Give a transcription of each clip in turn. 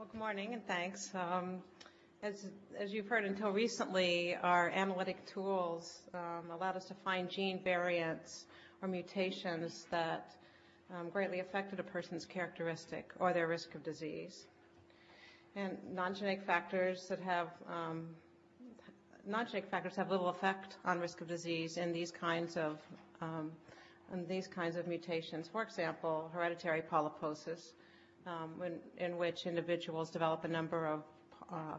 Well, good morning and thanks. Um, as, as you've heard until recently, our analytic tools um, allowed us to find gene variants or mutations that um, greatly affected a person's characteristic or their risk of disease. And non-genetic factors that have um, non-genetic factors have little effect on risk of disease in these kinds of um, in these kinds of mutations. For example, hereditary polyposis, um, when, in which individuals develop a number of uh,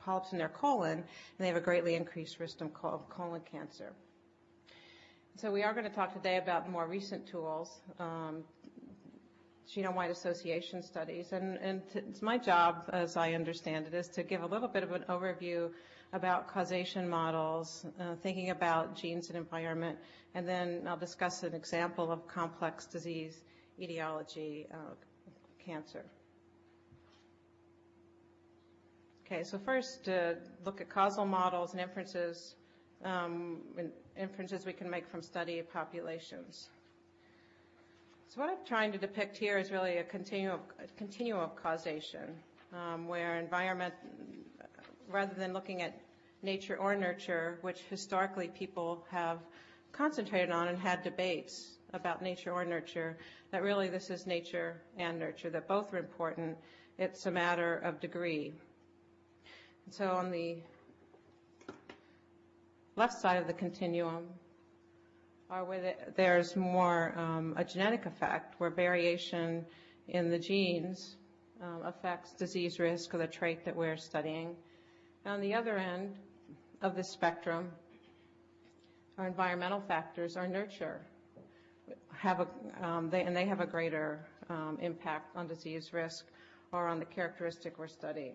polyps in their colon, and they have a greatly increased risk of colon cancer. So we are going to talk today about more recent tools, um, genome-wide association studies, and, and it's my job, as I understand it, is to give a little bit of an overview about causation models, uh, thinking about genes and environment, and then I'll discuss an example of complex disease etiology, uh, cancer. Okay, so first, uh, look at causal models and inferences, um, inferences we can make from study populations. So what I'm trying to depict here is really a continuum, a continuum of causation, um, where environment, rather than looking at nature or nurture, which historically people have concentrated on and had debates about nature or nurture, that really this is nature and nurture, that both are important. It's a matter of degree. And so on the left side of the continuum are where there's more um, a genetic effect, where variation in the genes um, affects disease risk or the trait that we're studying. And on the other end of the spectrum, our environmental factors are nurture, have a, um, they, and they have a greater um, impact on disease risk or on the characteristic we're studying.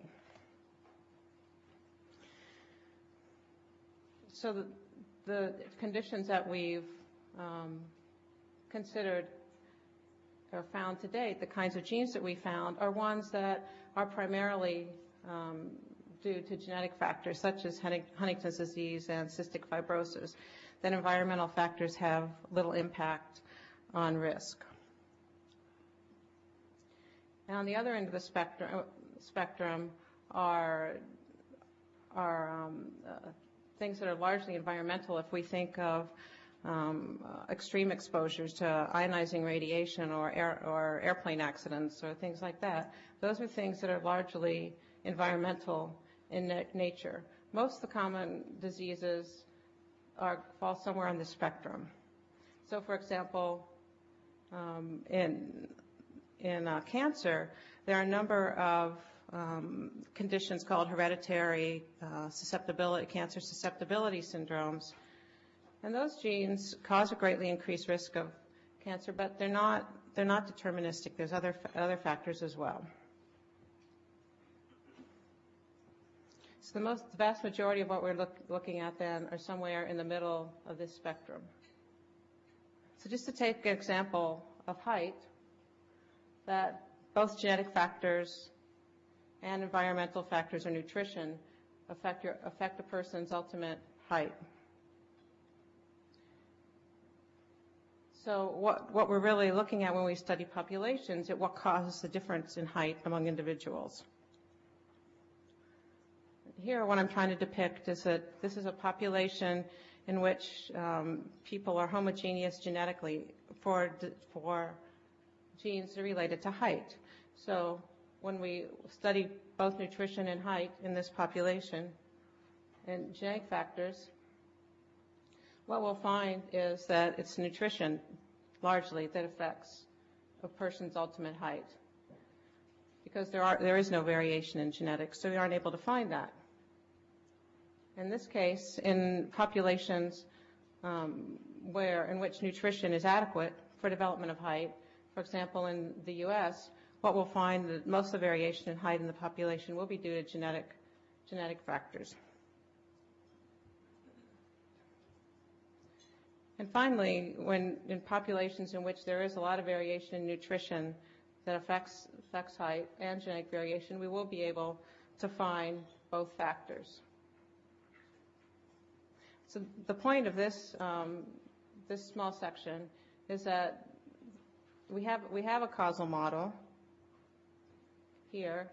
So the, the conditions that we've um, considered or found to date, the kinds of genes that we found, are ones that are primarily um, due to genetic factors such as Huntington's disease and cystic fibrosis, that environmental factors have little impact on risk. And on the other end of the spectrum, spectrum are, are um, uh, things that are largely environmental if we think of um, uh, extreme exposures to ionizing radiation or, air, or airplane accidents or things like that. Those are things that are largely environmental in na- nature. Most of the common diseases are, fall somewhere on the spectrum. So, for example, um, in in uh, cancer, there are a number of um, conditions called hereditary uh, susceptibility, cancer susceptibility syndromes. And those genes cause a greatly increased risk of cancer, but they're not, they're not deterministic. There's other, other factors as well. So the most, the vast majority of what we're look, looking at then are somewhere in the middle of this spectrum. So just to take an example of height, that both genetic factors and environmental factors or nutrition affect, your, affect a person's ultimate height. So what, what we're really looking at when we study populations is what causes the difference in height among individuals. Here, what I'm trying to depict is that this is a population in which um, people are homogeneous genetically for, for genes related to height. So when we study both nutrition and height in this population and genetic factors, what we'll find is that it's nutrition largely that affects a person's ultimate height because there are there is no variation in genetics, so we aren't able to find that. In this case, in populations um, where in which nutrition is adequate for development of height, for example, in the U.S., what we'll find that most of the variation in height in the population will be due to genetic, genetic factors. And finally, when in populations in which there is a lot of variation in nutrition that affects, affects height and genetic variation, we will be able to find both factors. So the point of this, um, this small section is that we have, we have a causal model here,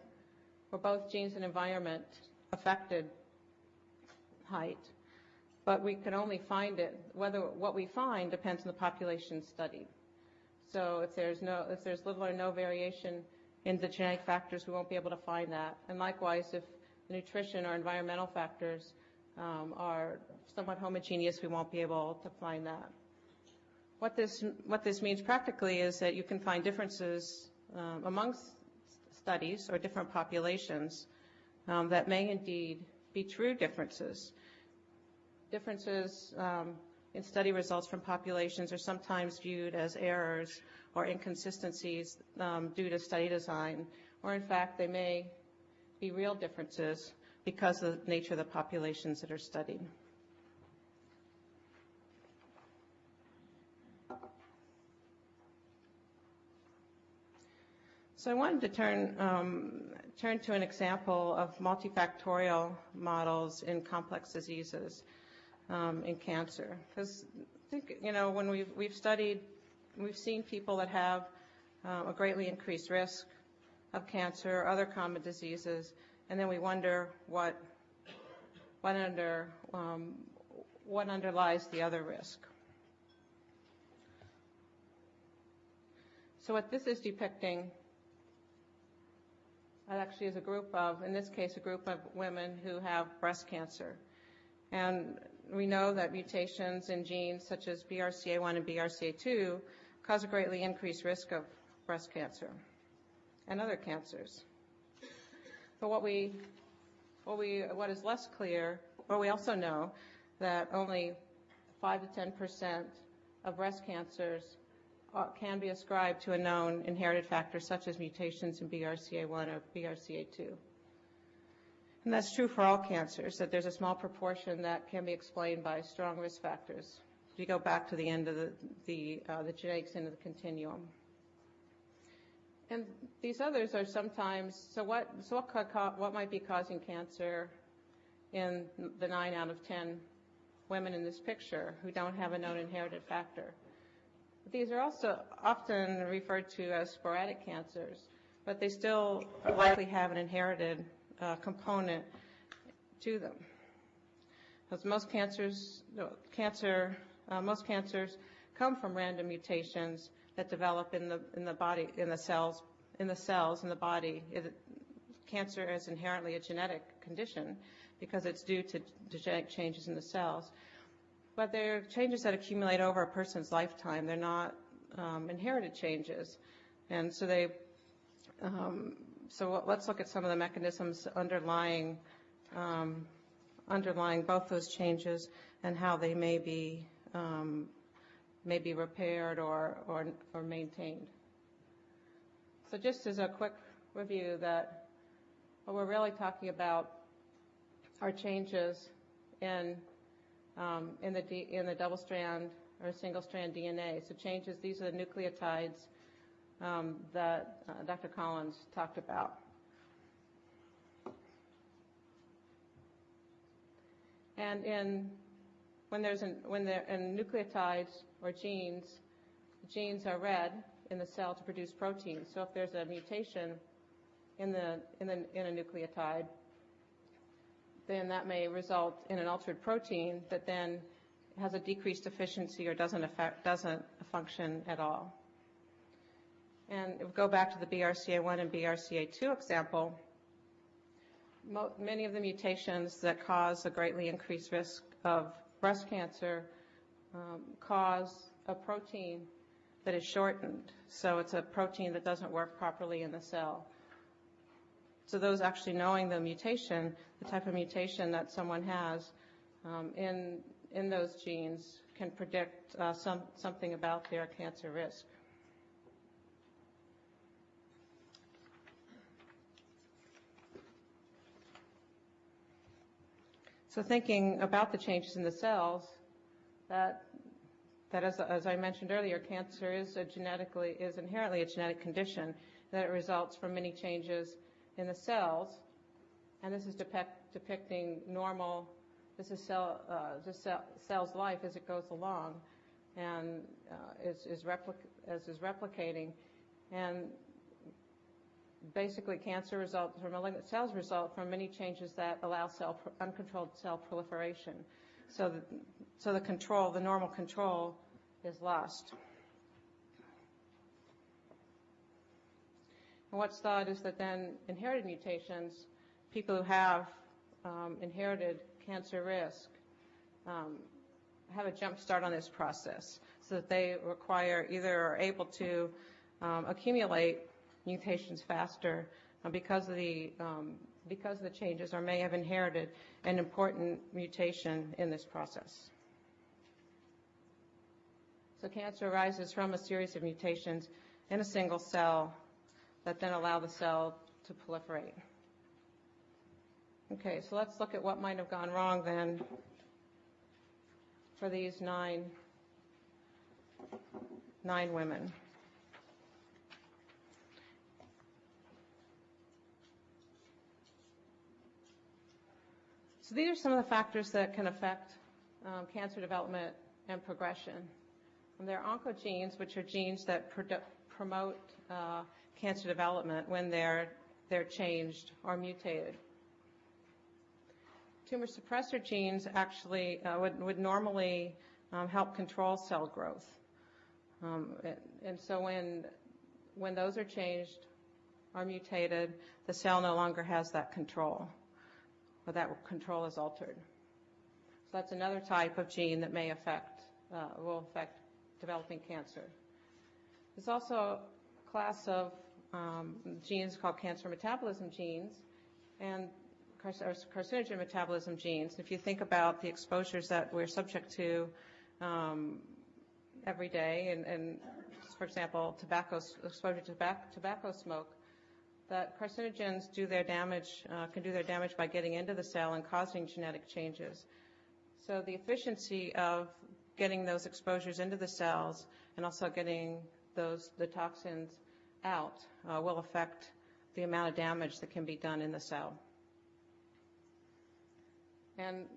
where both genes and environment affected height, but we can only find it, whether what we find depends on the population studied. So if there's no, if there's little or no variation in the genetic factors, we won't be able to find that. And likewise, if nutrition or environmental factors um, are somewhat homogeneous, we won't be able to find that. What this, what this means practically is that you can find differences um, amongst studies or different populations um, that may indeed be true differences. Differences um, in study results from populations are sometimes viewed as errors or inconsistencies um, due to study design, or in fact, they may be real differences because of the nature of the populations that are studied. So I wanted to turn, um, turn to an example of multifactorial models in complex diseases um, in cancer. Because I think, you know, when we've, we've studied, we've seen people that have uh, a greatly increased risk of cancer or other common diseases, and then we wonder what, what, under, um, what underlies the other risk. So what this is depicting that actually is a group of, in this case, a group of women who have breast cancer. And we know that mutations in genes such as BRCA1 and BRCA2 cause a greatly increased risk of breast cancer and other cancers. But what we, what we, what is less clear, or we also know that only 5 to 10 percent of breast cancers can be ascribed to a known inherited factor such as mutations in BRCA1 or BRCA2. And that's true for all cancers, that there's a small proportion that can be explained by strong risk factors. If you go back to the end of the, the, uh, the genetics end of the continuum. And these others are sometimes, so what, so what, what might be causing cancer in the 9 out of 10 women in this picture who don't have a known inherited factor? These are also often referred to as sporadic cancers, but they still likely have an inherited uh, component to them. Because most cancers, cancer, uh, most cancers come from random mutations that develop in the in the body, in the cells, in the cells in the body. It, cancer is inherently a genetic condition because it's due to genetic changes in the cells but they're changes that accumulate over a person's lifetime. They're not um, inherited changes. And so they, um, so let's look at some of the mechanisms underlying, um, underlying both those changes and how they may be, um, may be repaired or, or, or maintained. So just as a quick review that what we're really talking about are changes in um, in the in the double strand or single strand DNA. So changes, these are the nucleotides um, that uh, Dr. Collins talked about. And in when there's an, when there in nucleotides or genes, genes are read in the cell to produce proteins. So if there's a mutation in the in the in a nucleotide, then that may result in an altered protein that then has a decreased efficiency or doesn't affect, doesn't function at all. And go back to the BRCA1 and BRCA2 example, many of the mutations that cause a greatly increased risk of breast cancer um, cause a protein that is shortened. So it's a protein that doesn't work properly in the cell. So those actually knowing the mutation, the type of mutation that someone has um, in, in those genes can predict uh, some, something about their cancer risk. So thinking about the changes in the cells, that, that as, as I mentioned earlier, cancer is a genetically, is inherently a genetic condition, that it results from many changes in the cells, and this is depict, depicting normal, this is cell, uh, cell, cell's life as it goes along, and uh, is, is, replic- as is replicating, and basically cancer results or malignant cells result from many changes that allow cell uncontrolled cell proliferation. So the, so the control, the normal control, is lost. And what's thought is that then inherited mutations, people who have um, inherited cancer risk, um, have a jump start on this process so that they require either are able to um, accumulate mutations faster uh, because of the um, because the changes or may have inherited an important mutation in this process. So cancer arises from a series of mutations in a single cell that then allow the cell to proliferate. Okay, so let's look at what might have gone wrong then for these nine, nine women. So these are some of the factors that can affect um, cancer development and progression. And there are oncogenes, which are genes that promote uh, cancer development when they're, they're changed or mutated. Tumor suppressor genes actually uh, would, would normally um, help control cell growth. Um, and, so when, when those are changed or mutated, the cell no longer has that control or that control is altered. So that's another type of gene that may affect, uh, will affect developing cancer. There's also a class of um, genes called cancer metabolism genes and carcinogen metabolism genes. If you think about the exposures that we're subject to um, every day, and, and, for example, tobacco exposure to tobacco, tobacco smoke, that carcinogens do their damage, uh, can do their damage by getting into the cell and causing genetic changes. So the efficiency of getting those exposures into the cells and also getting those the toxins out uh, will affect the amount of damage that can be done in the cell. And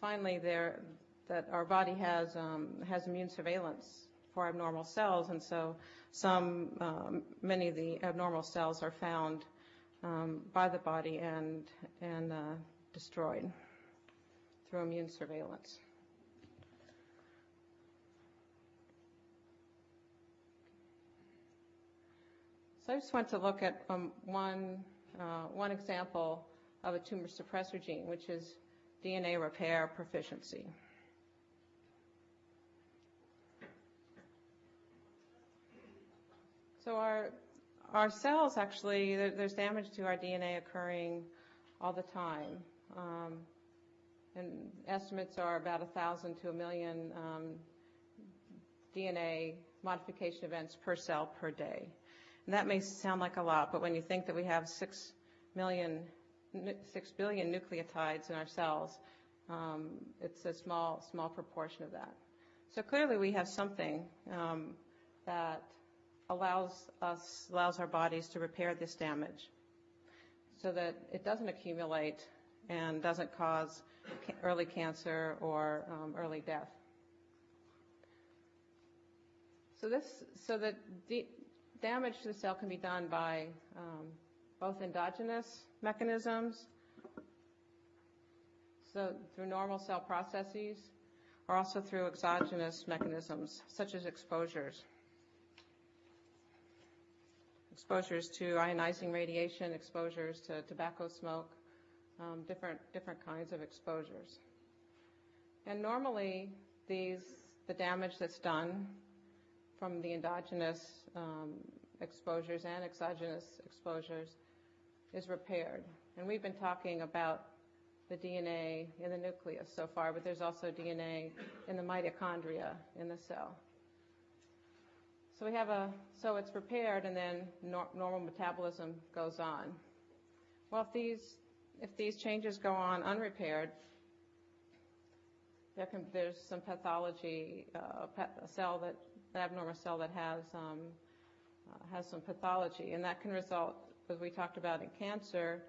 finally, there that our body has um, has immune surveillance for abnormal cells, and so some, um, many of the abnormal cells are found um, by the body and and uh, destroyed through immune surveillance. So I just want to look at um, one uh, one example of a tumor suppressor gene, which is DNA repair proficiency. So our our cells actually, there, there's damage to our DNA occurring all the time. Um, and estimates are about 1,000 to a million um, DNA modification events per cell per day. And that may sound like a lot, but when you think that we have 6 million, 6 billion nucleotides in our cells, um, it's a small, small proportion of that. So clearly we have something um, that allows us, allows our bodies to repair this damage so that it doesn't accumulate and doesn't cause early cancer or um, early death. So this, so that damage to the cell can be done by um, both endogenous mechanisms, so through normal cell processes, or also through exogenous mechanisms, such as exposures exposures to ionizing radiation, exposures to tobacco smoke, um, different different kinds of exposures. And normally, these the damage that's done from the endogenous um, exposures and exogenous exposures is repaired. And we've been talking about the DNA in the nucleus so far, but there's also DNA in the mitochondria in the cell. So we have a, so it's repaired and then nor, normal metabolism goes on. Well, if these, if these changes go on unrepaired, there can, there's some pathology, uh, a cell that, an abnormal cell that has, um, uh, has some pathology, and that can result, as we talked about in cancer,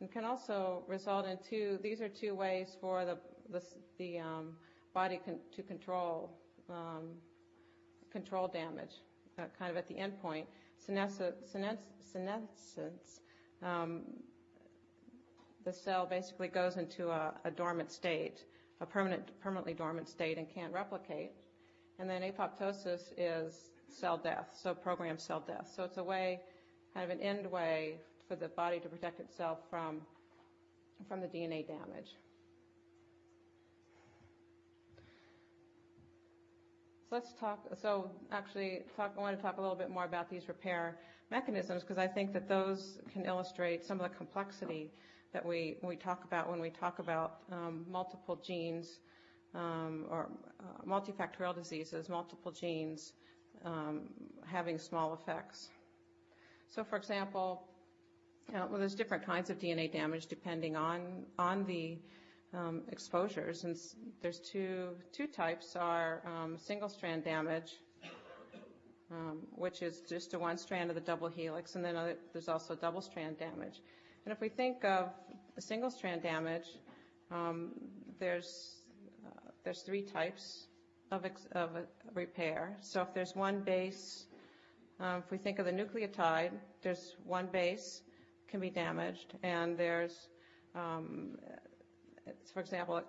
and can also result in two, these are two ways for the, the, the um, body con- to control, um, control damage kind of at the end point. senescence, um, the cell basically goes into a, a dormant state, a permanent, permanently dormant state, and can't replicate. And then apoptosis is cell death, so programmed cell death. So it's a way, kind of an end way for the body to protect itself from, from the DNA damage. Let's talk, so actually talk, I want to talk a little bit more about these repair mechanisms because I think that those can illustrate some of the complexity that we, we talk about when we talk about um, multiple genes um, or uh, multifactorial diseases, multiple genes um, having small effects. So, for example, uh, well, there's different kinds of DNA damage depending on on the exposures, and there's two two types are um, single strand damage, um, which is just a one strand of the double helix, and then there's also double strand damage. And if we think of single strand damage, um, there's uh, there's three types of, repair. So if there's one base, um, if we think of the nucleotide, there's one base can be damaged, and there's, um, for example,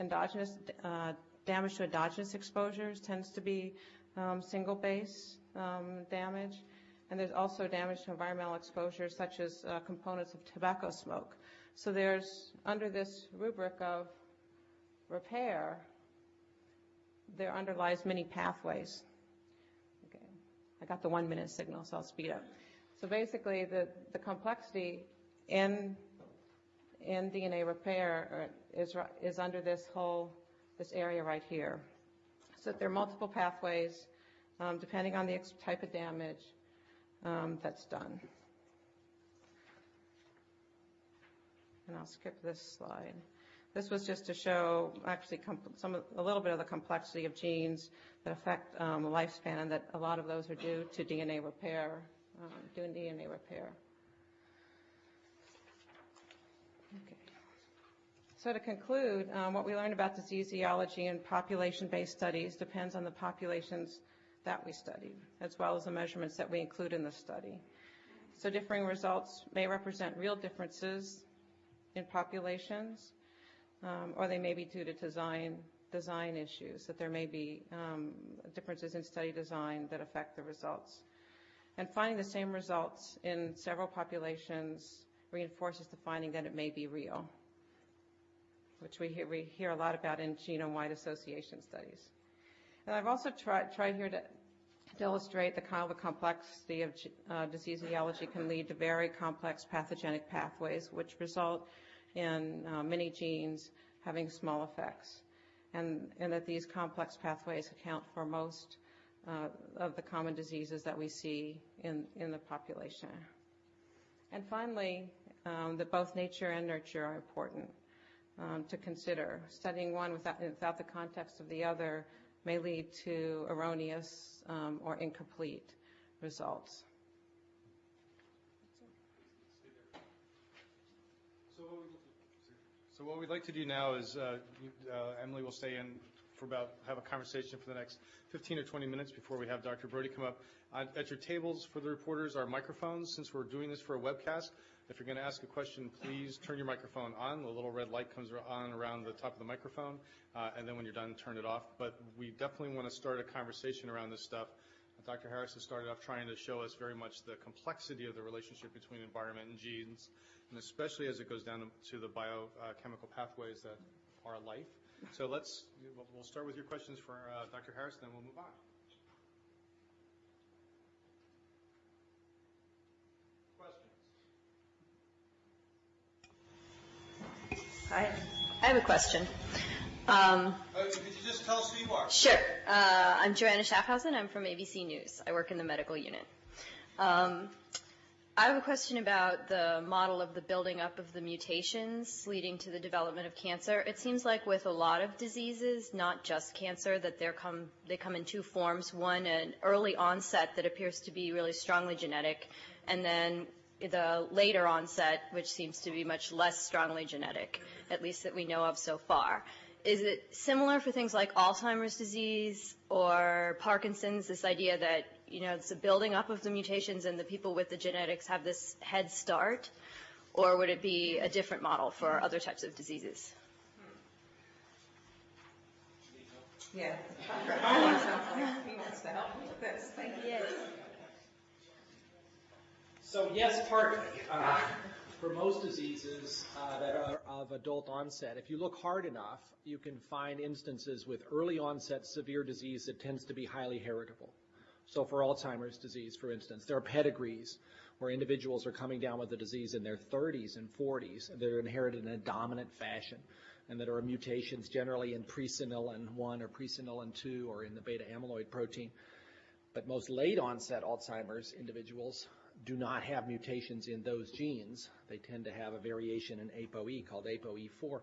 endogenous uh, damage to endogenous exposures tends to be um, single base um, damage. And there's also damage to environmental exposures, such as uh, components of tobacco smoke. So there's, under this rubric of repair, there underlies many pathways. Okay. I got the one minute signal, so I'll speed up. So basically, the, the complexity in, in DNA repair uh, is, is under this whole, this area right here. So there are multiple pathways, um, depending on the type of damage, um, that's done. And I'll skip this slide. This was just to show actually some a little bit of the complexity of genes that affect um, lifespan, and that a lot of those are due to DNA repair, um, doing DNA repair. So to conclude, um, what we learned about disease etiology and population-based studies depends on the populations that we studied, as well as the measurements that we include in the study. So differing results may represent real differences in populations, um, or they may be due to design, design issues, that there may be um, differences in study design that affect the results. And finding the same results in several populations reinforces the finding that it may be real, which we hear, we hear a lot about in genome-wide association studies. And I've also tried, tried here to, to illustrate the kind of the complexity of uh, disease etiology can lead to very complex pathogenic pathways, which result in uh, many genes having small effects, and, and that these complex pathways account for most uh, of the common diseases that we see in, in the population. And finally, um, that both nature and nurture are important to consider. Studying one without, without the context of the other may lead to erroneous um, or incomplete results. So what we'd like to do now is uh, uh, Emily will stay in for about, have a conversation for the next 15 or 20 minutes before we have Dr. Brody come up. At your tables for the reporters are microphones. Since we're doing this for a webcast, if you're going to ask a question, please turn your microphone on. The little red light comes on around the top of the microphone, uh, and then when you're done, turn it off. But we definitely want to start a conversation around this stuff. Dr. Harris has started off trying to show us very much the complexity of the relationship between environment and genes, and especially as it goes down to the biochemical pathways that are life. So let's, we'll start with your questions for uh, Dr. Harris, then we'll move on. Hi. I have a question. Um, uh, could you just tell us who you are? Sure. Uh, I'm Joanna Schaffhausen. I'm from ABC News. I work in the medical unit. Um, I have a question about the model of the building up of the mutations leading to the development of cancer. It seems like with a lot of diseases, not just cancer, that come, they come in two forms. One, an early onset that appears to be really strongly genetic, and then the later onset, which seems to be much less strongly genetic, at least that we know of so far. Is it similar for things like Alzheimer's disease or Parkinson's, this idea that you know, it's a building up of the mutations and the people with the genetics have this head start? Or would it be a different model for other types of diseases? Yeah. Dr. Collins sounds like he wants to help me with this. Thank you. So yes, partly. Uh, For most diseases uh, that are of adult onset, if you look hard enough, you can find instances with early onset severe disease that tends to be highly heritable. So for Alzheimer's disease, for instance, there are pedigrees where individuals are coming down with the disease in their 30s and 40s that are inherited in a dominant fashion and that are mutations generally in presenilin 1 or presenilin 2 or in the beta amyloid protein. But most late onset Alzheimer's individuals do not have mutations in those genes. They tend to have a variation in ApoE called ApoE4.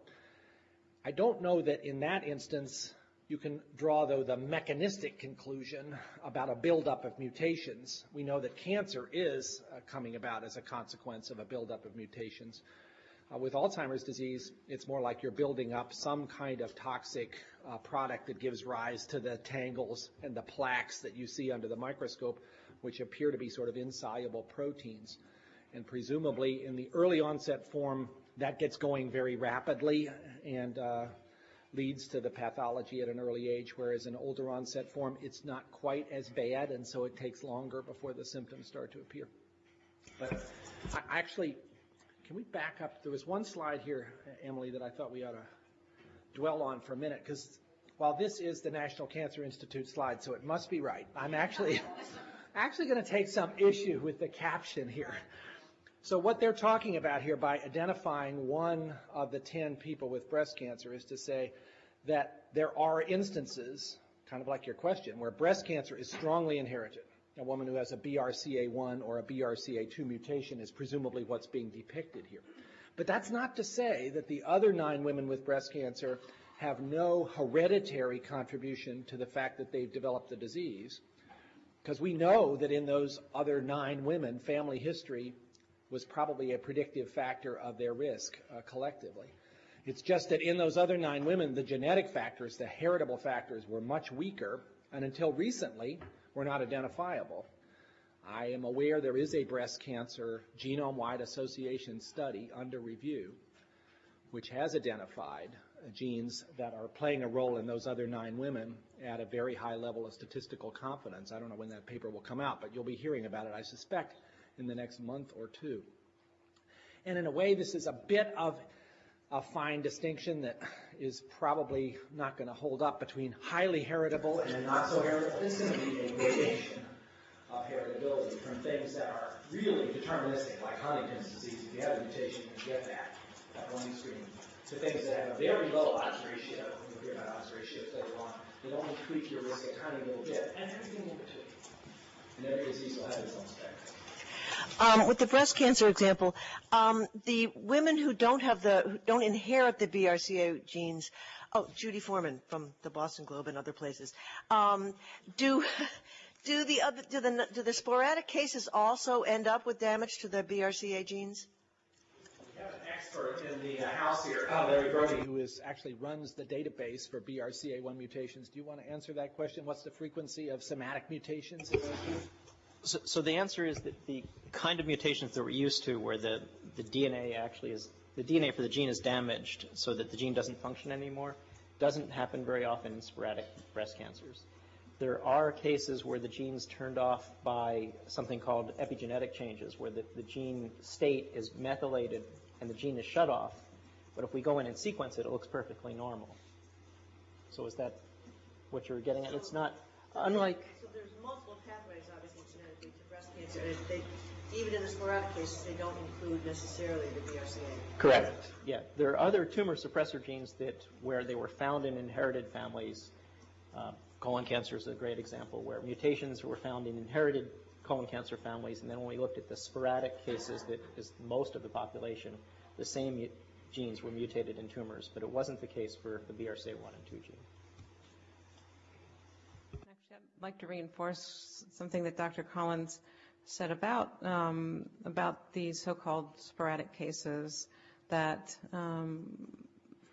I don't know that in that instance you can draw, though, the mechanistic conclusion about a buildup of mutations. We know that cancer is uh, coming about as a consequence of a buildup of mutations. Uh, with Alzheimer's disease, it's more like you're building up some kind of toxic uh, product that gives rise to the tangles and the plaques that you see under the microscope, which appear to be sort of insoluble proteins. And presumably, in the early onset form, that gets going very rapidly and uh, leads to the pathology at an early age, whereas in older onset form, it's not quite as bad, and so it takes longer before the symptoms start to appear. But I actually, can we back up? There was one slide here, Emily, that I thought we ought to dwell on for a minute, because while this is the National Cancer Institute slide, so it must be right, I'm actually, actually going to take some issue with the caption here. So what they're talking about here by identifying one of the 10 people with breast cancer is to say that there are instances, kind of like your question, where breast cancer is strongly inherited. A woman who has a BRCA1 or a BRCA2 mutation is presumably what's being depicted here. But that's not to say that the other nine women with breast cancer have no hereditary contribution to the fact that they've developed the disease. Because we know that in those other nine women, family history was probably a predictive factor of their risk uh, collectively. It's just that in those other nine women, the genetic factors, the heritable factors, were much weaker, and until recently, were not identifiable. I am aware there is a breast cancer genome-wide association study under review, which has identified genes that are playing a role in those other nine women at a very high level of statistical confidence. I don't know when that paper will come out, but you'll be hearing about it, I suspect, in the next month or two. And in a way, this is a bit of a fine distinction that is probably not going to hold up between highly heritable and not so heritable. This is going to be a gradation of heritability from things that are really deterministic, like Huntington's disease. If you have a mutation, you get that at one extreme, to things that have a very low odds ratio. You'll hear about odds ratios later on. They only tweak your risk a tiny little bit, and everything in between. And every disease will have its own spectrum. Um, with the breast cancer example, um, the women who don't have the, who don't inherit the BRCA genes, oh, Judy Foreman from the Boston Globe and other places, um, do, do the other, do the, do the sporadic cases also end up with damage to the BRCA genes? We have an expert in the uh, house here, uh, Larry Brody, who is actually runs the database for BRCA1 mutations. Do you want to answer that question? What's the frequency of somatic mutations in those genes? So, so the answer is that the kind of mutations that we're used to, where the, the DNA actually is, the DNA for the gene is damaged so that the gene doesn't function anymore, doesn't happen very often in sporadic breast cancers. There are cases where the gene's turned off by something called epigenetic changes, where the, the gene state is methylated and the gene is shut off. But if we go in and sequence it, it looks perfectly normal. So is that what you're getting at? It's not, unlike So there's multiple pathways, obviously, genetically to breast cancer. And they, even in the sporadic cases, they don't include necessarily the BRCA. Correct. Yeah, there are other tumor suppressor genes that where they were found in inherited families. Uh, colon cancer is a great example where mutations were found in inherited colon cancer families, and then when we looked at the sporadic cases that is most of the population, the same mu- genes were mutated in tumors, but it wasn't the case for the BRCA1 and 2 gene. Actually, I'd like to reinforce something that Dr. Collins said about, um, about these so-called sporadic cases, that um,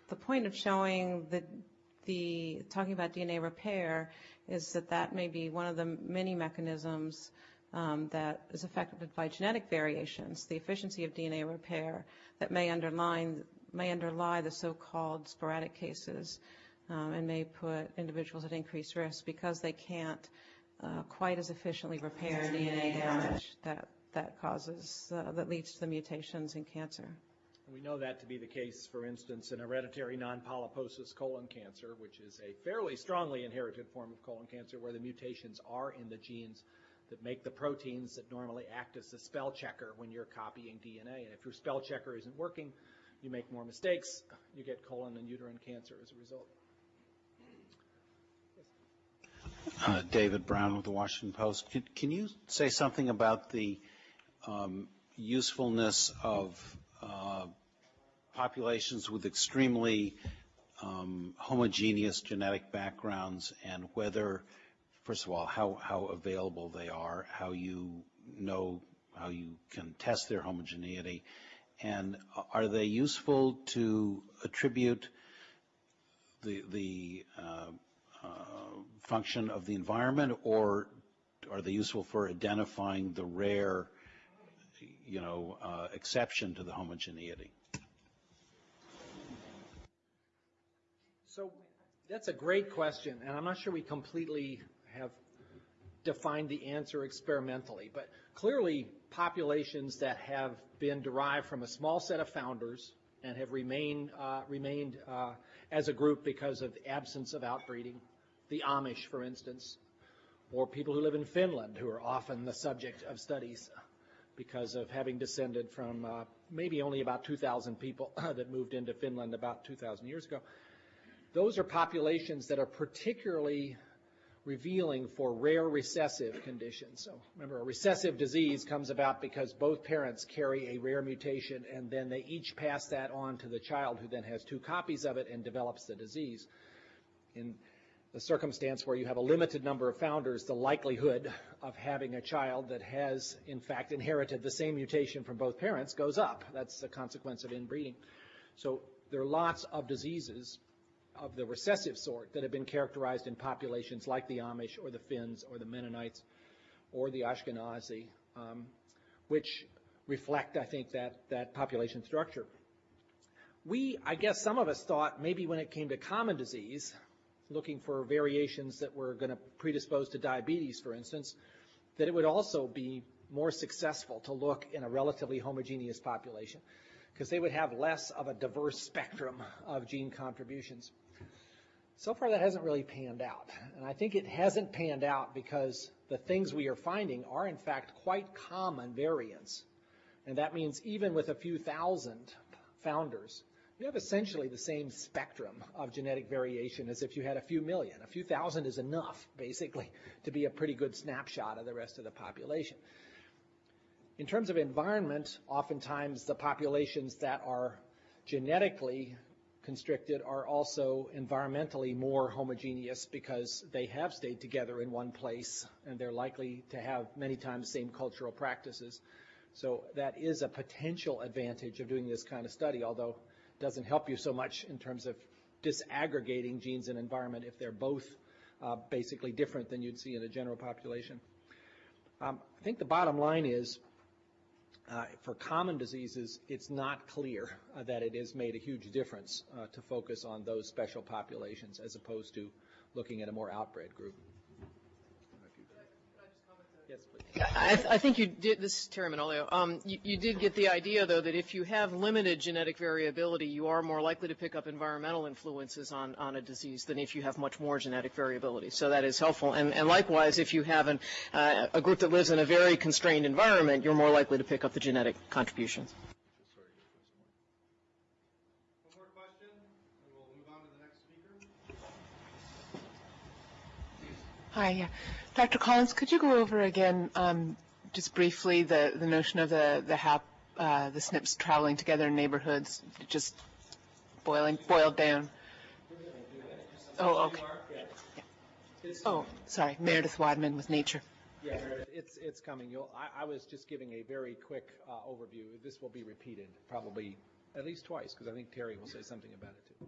the point of showing the, the, talking about DNA repair is that that may be one of the many mechanisms um, that is affected by genetic variations, the efficiency of DNA repair that may underline may underlie the so-called sporadic cases um, and may put individuals at increased risk because they can't uh, quite as efficiently repair DNA damage that that causes uh, that leads to the mutations in cancer. We know that to be the case, for instance, in hereditary non-polyposis colon cancer, which is a fairly strongly inherited form of colon cancer where the mutations are in the genes that make the proteins that normally act as the spell checker when you're copying DNA. And if your spell checker isn't working, you make more mistakes, you get colon and uterine cancer as a result. Uh, David Brown with the Washington Post. Can, can you say something about the um, usefulness of uh, populations with extremely um, homogeneous genetic backgrounds and whether, first of all, how, how available they are, how you know, how you can test their homogeneity, and are they useful to attribute the, the uh, function of the environment, or are they useful for identifying the rare, you know, uh, exception to the homogeneity? So that's a great question, and I'm not sure we completely have defined the answer experimentally, but clearly populations that have been derived from a small set of founders and have remained, uh, remained uh, as a group because of absence of outbreeding, the Amish, for instance, or people who live in Finland who are often the subject of studies because of having descended from uh, maybe only about 2,000 people that moved into Finland about 2,000 years ago. Those are populations that are particularly revealing for rare recessive conditions. So remember, a recessive disease comes about because both parents carry a rare mutation and then they each pass that on to the child who then has two copies of it and develops the disease. In the circumstance where you have a limited number of founders, the likelihood of having a child that has, in fact, inherited the same mutation from both parents goes up. That's the consequence of inbreeding. So there are lots of diseases of the recessive sort that have been characterized in populations like the Amish or the Finns or the Mennonites or the Ashkenazi, um, which reflect, I think, that, that population structure. We, I guess some of us thought maybe when it came to common disease, looking for variations that were going to predispose to diabetes, for instance, that it would also be more successful to look in a relatively homogeneous population because they would have less of a diverse spectrum of gene contributions. So far, that hasn't really panned out. And I think it hasn't panned out because the things we are finding are, in fact, quite common variants. And that means even with a few thousand founders, you have essentially the same spectrum of genetic variation as if you had a few million. A few thousand is enough, basically, to be a pretty good snapshot of the rest of the population. In terms of environment, oftentimes the populations that are genetically constricted are also environmentally more homogeneous because they have stayed together in one place and they're likely to have many times same cultural practices. So that is a potential advantage of doing this kind of study, although doesn't help you so much in terms of disaggregating genes and environment if they're both uh, basically different than you'd see in a general population. Um, I think the bottom line is uh, for common diseases, it's not clear uh, that it has made a huge difference uh, to focus on those special populations as opposed to looking at a more outbred group. Yes, please. I, think you did, this is Terry Manolio, um, you, did get the idea, though, that if you have limited genetic variability, you are more likely to pick up environmental influences on, a disease than if you have much more genetic variability. So that is helpful. And, likewise, if you have uh, a group that lives in a very constrained environment, you're more likely to pick up the genetic contributions. One more question, and we'll move on to the next speaker. Hi, yeah. Dr. Collins, could you go over again, um, just briefly, the, the notion of the, the HAP, uh, the SNPs traveling together in neighborhoods, just boiling, boiled down? Oh, okay. Oh, sorry, Meredith Wadman with Nature. Yeah, it's, it's coming. You'll, I, I was just giving a very quick uh, overview. This will be repeated probably at least twice because I think Terry will say something about it too.